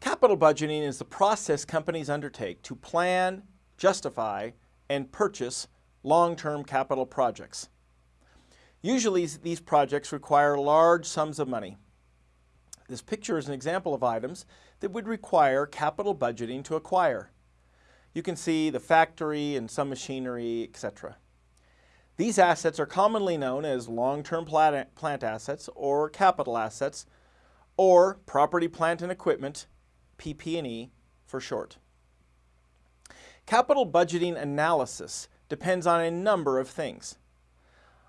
Capital budgeting is the process companies undertake to plan, justify, and purchase long-term capital projects. Usually these projects require large sums of money. This picture is an example of items that would require capital budgeting to acquire. You can see the factory and some machinery, etc. These assets are commonly known as long-term plant assets or capital assets or property, plant, and equipment, PP&E for short. Capital budgeting analysis depends on a number of things.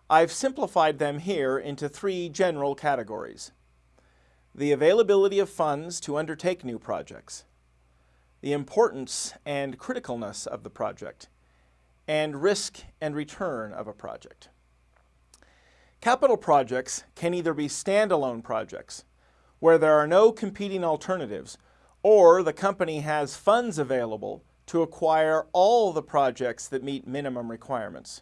I've simplified them here into three general categories. The availability of funds to undertake new projects, the importance and criticalness of the project, and risk and return of a project. Capital projects can either be standalone projects, where there are no competing alternatives, or the company has funds available to acquire all the projects that meet minimum requirements.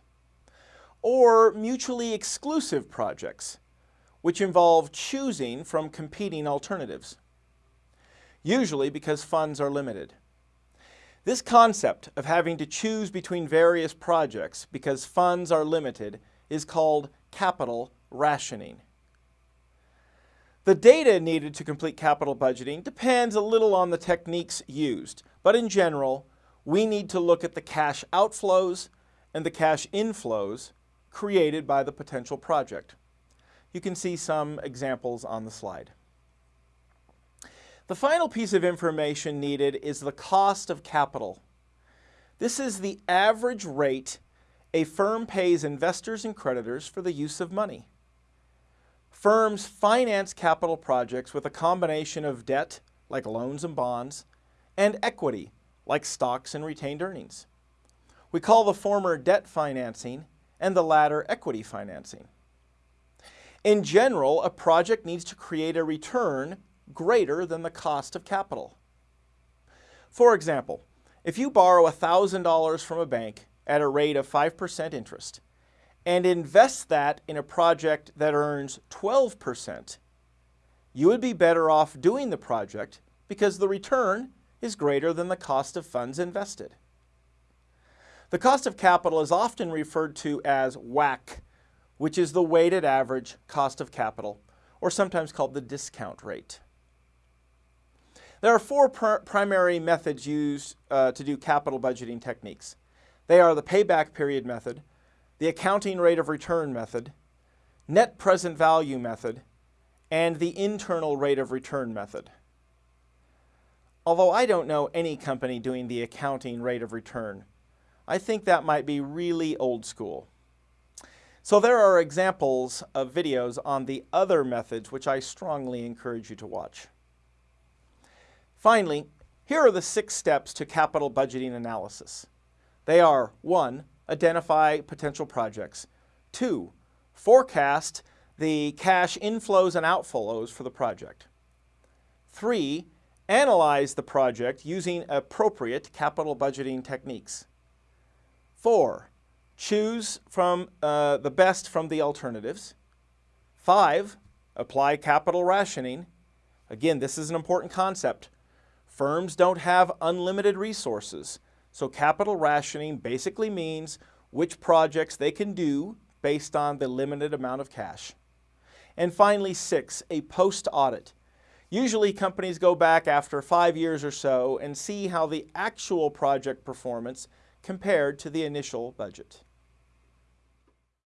Or mutually exclusive projects, which involve choosing from competing alternatives, usually because funds are limited. This concept of having to choose between various projects because funds are limited is called capital rationing. The data needed to complete capital budgeting depends a little on the techniques used, but in general, we need to look at the cash outflows and the cash inflows created by the potential project. You can see some examples on the slide. The final piece of information needed is the cost of capital. This is the average rate a firm pays investors and creditors for the use of money. Firms finance capital projects with a combination of debt, like loans and bonds, and equity, like stocks and retained earnings. We call the former debt financing and the latter equity financing. In general, a project needs to create a return greater than the cost of capital. For example, if you borrow $1,000 from a bank at a rate of 5% interest, and invest that in a project that earns 12%, you would be better off doing the project because the return is greater than the cost of funds invested. The cost of capital is often referred to as WACC, which is the weighted average cost of capital, or sometimes called the discount rate. There are four pr primary methods used uh, to do capital budgeting techniques. They are the payback period method, the accounting rate of return method, net present value method, and the internal rate of return method. Although I don't know any company doing the accounting rate of return, I think that might be really old school. So there are examples of videos on the other methods which I strongly encourage you to watch. Finally, here are the six steps to capital budgeting analysis. They are 1 identify potential projects. Two, forecast the cash inflows and outflows for the project. Three, analyze the project using appropriate capital budgeting techniques. Four, choose from uh, the best from the alternatives. Five, apply capital rationing. Again, this is an important concept. Firms don't have unlimited resources. So capital rationing basically means which projects they can do based on the limited amount of cash. And finally, six, a post-audit. Usually companies go back after five years or so and see how the actual project performance compared to the initial budget.